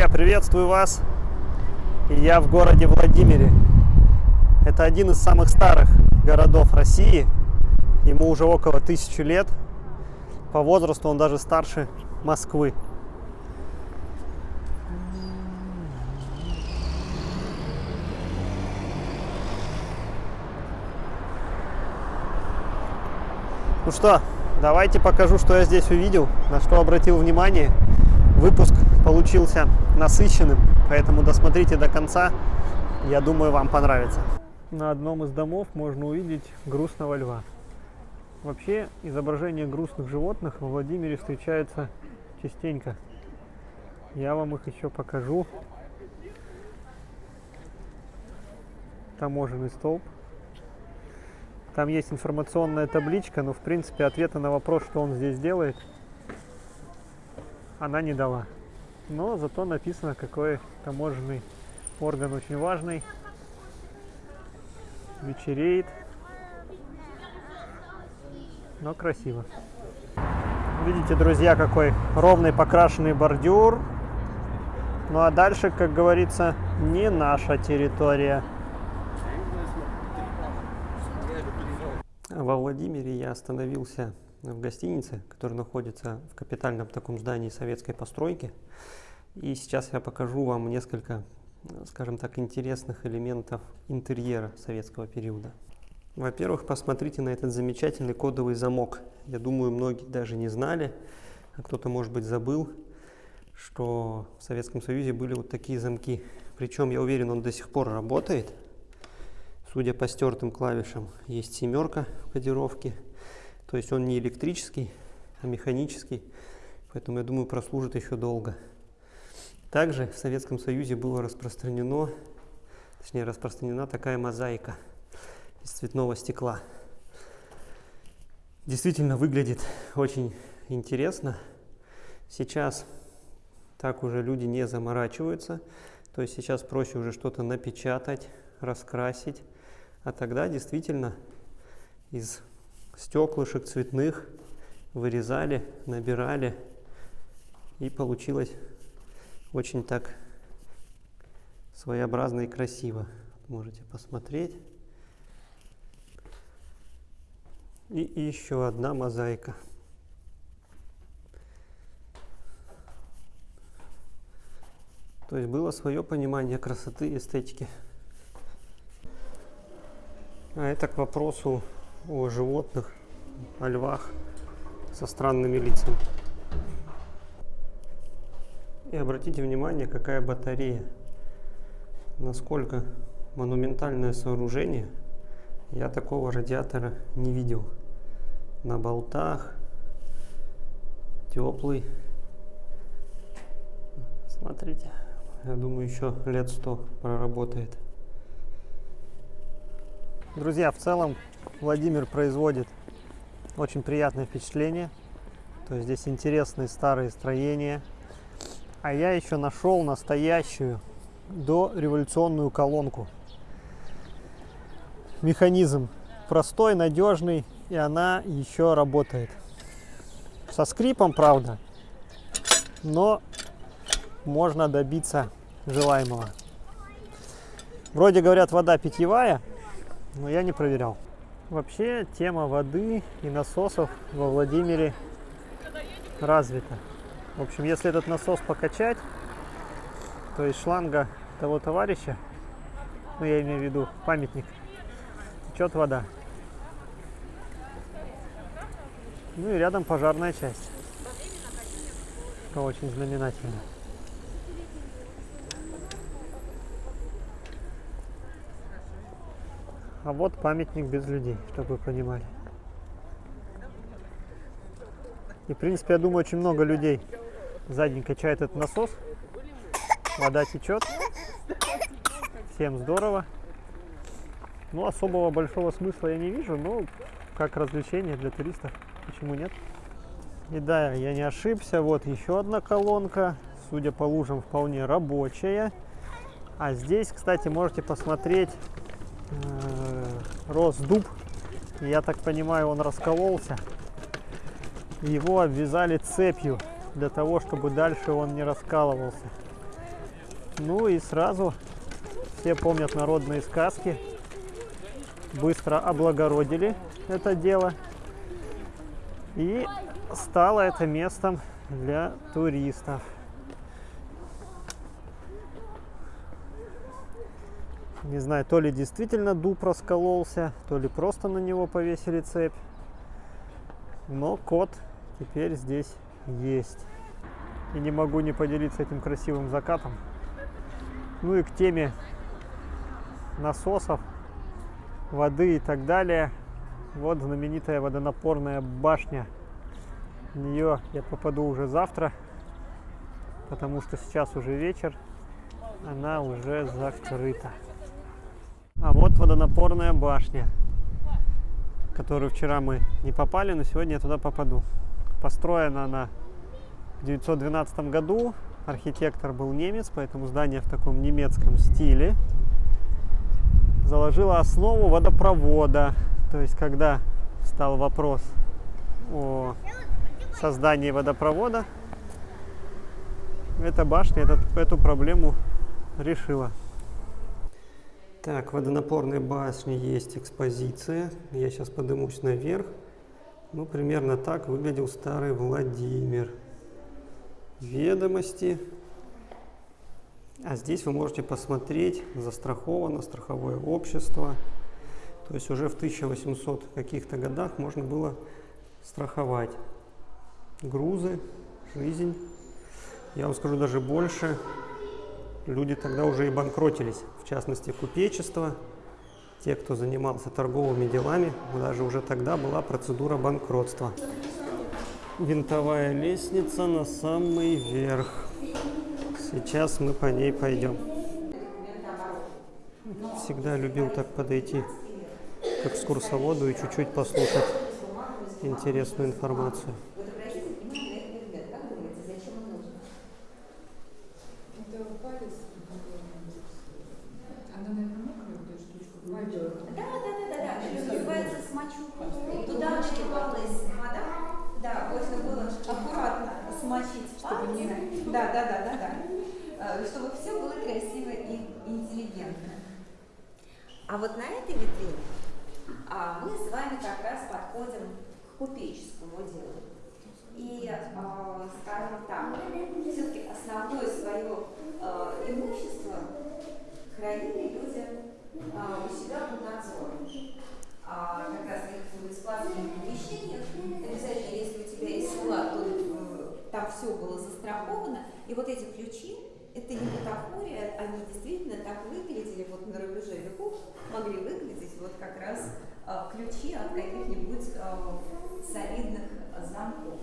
Друзья, приветствую вас! Я в городе Владимире. Это один из самых старых городов России. Ему уже около тысячи лет. По возрасту он даже старше Москвы. Ну что, давайте покажу, что я здесь увидел, на что обратил внимание. Выпуск получился насыщенным, поэтому досмотрите до конца. Я думаю, вам понравится. На одном из домов можно увидеть грустного льва. Вообще, изображения грустных животных во Владимире встречаются частенько. Я вам их еще покажу. Таможенный столб. Там есть информационная табличка, но в принципе ответа на вопрос, что он здесь делает, она не дала. Но зато написано, какой таможенный орган очень важный. Вечереет. Но красиво. Видите, друзья, какой ровный покрашенный бордюр. Ну а дальше, как говорится, не наша территория. Во Владимире я остановился в гостинице, которая находится в капитальном таком здании советской постройки. И сейчас я покажу вам несколько, скажем так, интересных элементов интерьера советского периода. Во-первых, посмотрите на этот замечательный кодовый замок. Я думаю, многие даже не знали, а кто-то, может быть, забыл, что в Советском Союзе были вот такие замки. Причем, я уверен, он до сих пор работает. Судя по стертым клавишам, есть семерка в кодировке. То есть он не электрический, а механический. Поэтому, я думаю, прослужит еще долго. Также в Советском Союзе было распространено, точнее распространена такая мозаика из цветного стекла. Действительно выглядит очень интересно. Сейчас так уже люди не заморачиваются. То есть сейчас проще уже что-то напечатать, раскрасить, а тогда действительно из стеклышек цветных вырезали, набирали, и получилось очень так своеобразно и красиво. Можете посмотреть. И, еще одна мозаика. То есть было свое понимание красоты и эстетики. А это к вопросу о животных, о львах со странными лицами. И обратите внимание, какая батарея. Насколько монументальное сооружение. Я такого радиатора не видел. На болтах, теплый. Смотрите, я думаю, еще лет сто проработает. Друзья, в целом Владимир производит очень приятное впечатление. То есть здесь интересные старые строения. А я еще нашел настоящую дореволюционную колонку. Механизм простой, надежный, и она еще работает. Со скрипом, правда, но можно добиться желаемого. Вроде говорят, вода питьевая, но я не проверял. Вообще тема воды и насосов во Владимире развита. В общем, если этот насос покачать, то из шланга того товарища, ну я имею в виду памятник, течет вода. Ну и рядом пожарная часть. Это очень знаменательно. А вот памятник без людей, чтобы вы понимали. И, в принципе, я думаю, очень много людей сзади качает этот насос. Вода течет. Всем здорово. Ну, особого большого смысла я не вижу, но как развлечение для туристов, почему нет? И да, я не ошибся, вот еще одна колонка, судя по лужам, вполне рабочая. А здесь, кстати, можете посмотреть рос дуб. Я так понимаю, он раскололся. Его обвязали цепью для того, чтобы дальше он не раскалывался. Ну и сразу все помнят народные сказки. Быстро облагородили это дело. И стало это местом для туристов. Не знаю, то ли действительно дуб раскололся, то ли просто на него повесили цепь. Но кот теперь здесь есть. И не могу не поделиться этим красивым закатом. Ну и к теме насосов, воды и так далее. Вот знаменитая водонапорная башня. В нее я попаду уже завтра, потому что сейчас уже вечер, она уже закрыта. А вот водонапорная башня, которую вчера мы не попали, но сегодня я туда попаду. Построена она в 1912 году. Архитектор был немец, поэтому здание в таком немецком стиле. Заложила основу водопровода. То есть, когда стал вопрос о создании водопровода, эта башня этот, эту проблему решила. Так, в водонапорной башне есть экспозиция. Я сейчас поднимусь наверх. Ну, примерно так выглядел старый Владимир. Ведомости. А здесь вы можете посмотреть, застраховано страховое общество. То есть уже в 1800 каких-то годах можно было страховать грузы, жизнь. Я вам скажу даже больше, люди тогда уже и банкротились, в частности купечество, те, кто занимался торговыми делами, даже уже тогда была процедура банкротства. Винтовая лестница на самый верх. Сейчас мы по ней пойдем. Всегда любил так подойти к экскурсоводу и чуть-чуть послушать интересную информацию. Вот на этой витрине а, мы с вами как раз подходим к купеческому делу. И, а, скажем так, все-таки основное свое а, имущество хранили люди а, у себя под надзором. А, как раз в складских помещениях, обязательно, если у тебя есть склад, то э, там все было застраховано, и вот эти ключи это не бутафория, они действительно так выглядели вот на рубеже веков, могли выглядеть вот как раз э, ключи от каких-нибудь э, солидных замков.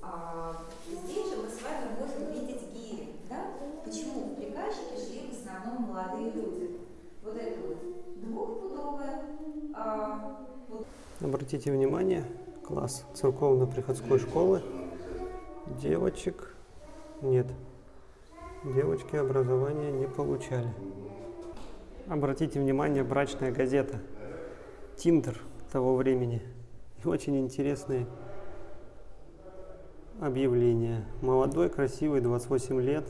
А, здесь же мы с вами можем видеть гири. Да? Почему в приказчике шли в основном молодые люди? Вот это вот двухпудовая. А, вот. Обратите внимание, класс церковно-приходской школы. Девочек нет девочки образования не получали. Обратите внимание, брачная газета Тиндер того времени. Очень интересные объявления. Молодой, красивый, 28 лет,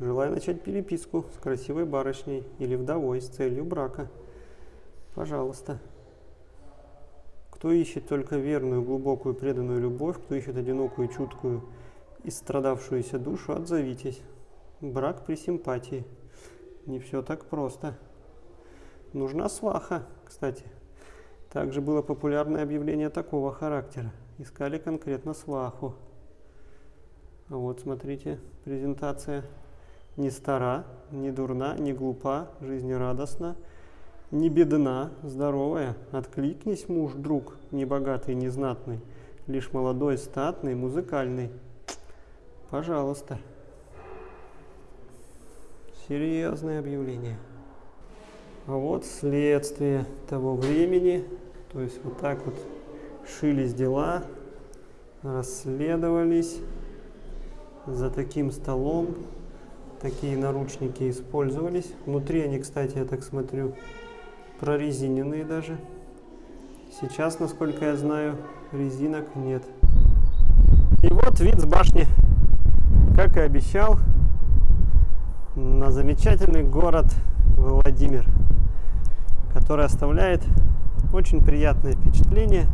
желая начать переписку с красивой барышней или вдовой с целью брака. Пожалуйста. Кто ищет только верную, глубокую, преданную любовь, кто ищет одинокую, чуткую и страдавшуюся душу, отзовитесь. Брак при симпатии. Не все так просто. Нужна сваха, кстати. Также было популярное объявление такого характера. Искали конкретно сваху. А вот смотрите, презентация. Не стара, не дурна, не глупа, жизнерадостна, не бедна, здоровая. Откликнись, муж, друг, не богатый, не знатный, лишь молодой, статный, музыкальный. Пожалуйста. Серьезное объявление. А вот следствие того времени. То есть вот так вот шились дела, расследовались. За таким столом такие наручники использовались. Внутри они, кстати, я так смотрю, прорезиненные даже. Сейчас, насколько я знаю, резинок нет. И вот вид с башни. Как и обещал, на замечательный город Владимир, который оставляет очень приятное впечатление.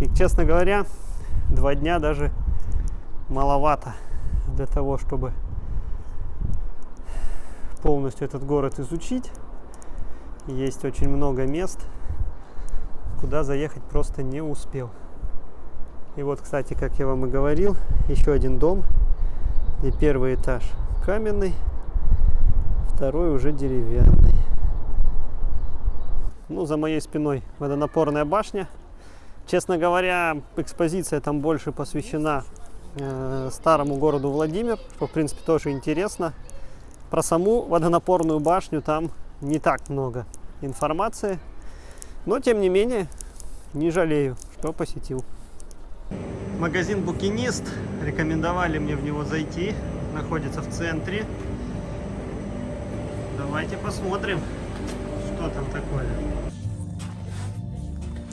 И, честно говоря, два дня даже маловато для того, чтобы полностью этот город изучить. Есть очень много мест, куда заехать просто не успел. И вот, кстати, как я вам и говорил, еще один дом, и первый этаж каменный, второй уже деревянный. Ну, за моей спиной водонапорная башня. Честно говоря, экспозиция там больше посвящена э, старому городу Владимир, что, в принципе, тоже интересно. Про саму водонапорную башню там не так много информации, но, тем не менее, не жалею, что посетил. Магазин «Букинист». Рекомендовали мне в него зайти. Находится в центре. Давайте посмотрим, что там такое.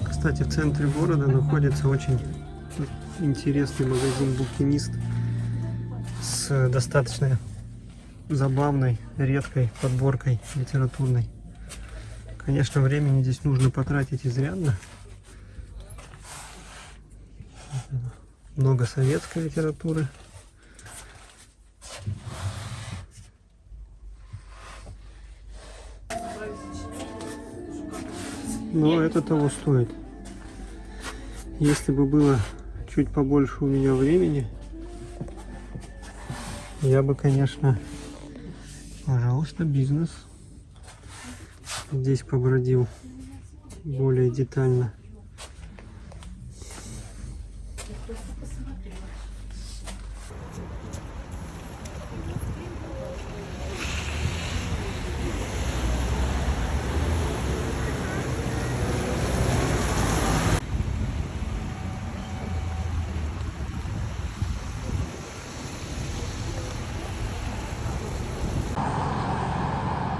Кстати, в центре города находится очень интересный магазин «Букинист» с достаточно забавной, редкой подборкой литературной. Конечно, времени здесь нужно потратить изрядно. Много советской литературы. Но это того стоит. Если бы было чуть побольше у меня времени, я бы, конечно, пожалуйста, бизнес здесь побродил более детально.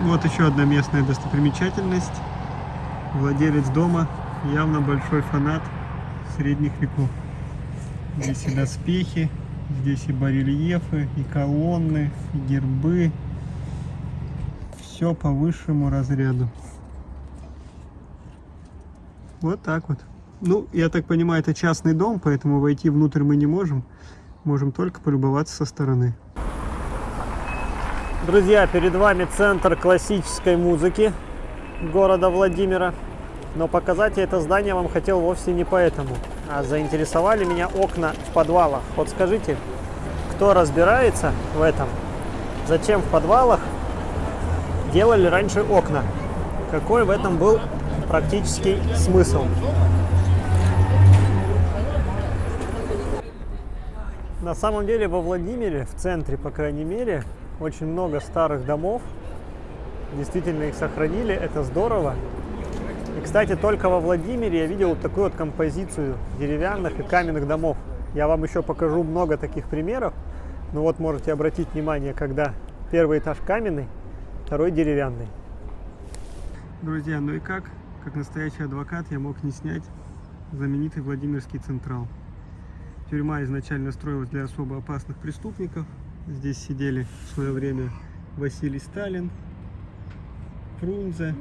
Вот еще одна местная достопримечательность. Владелец дома явно большой фанат средних веков. Здесь и доспехи, здесь и барельефы, и колонны, и гербы. Все по высшему разряду. Вот так вот. Ну, я так понимаю, это частный дом, поэтому войти внутрь мы не можем. Можем только полюбоваться со стороны. Друзья, перед вами центр классической музыки города Владимира. Но показать я это здание вам хотел вовсе не поэтому. А заинтересовали меня окна в подвалах. Вот скажите, кто разбирается в этом? Зачем в подвалах делали раньше окна? Какой в этом был практический смысл? На самом деле во Владимире, в центре, по крайней мере, очень много старых домов. Действительно их сохранили, это здорово. И, кстати, только во Владимире я видел вот такую вот композицию деревянных и каменных домов. Я вам еще покажу много таких примеров. Но вот можете обратить внимание, когда первый этаж каменный, второй деревянный. Друзья, ну и как? Как настоящий адвокат я мог не снять знаменитый Владимирский Централ. Тюрьма изначально строилась для особо опасных преступников. Здесь сидели в свое время Василий Сталин, Фрунзе.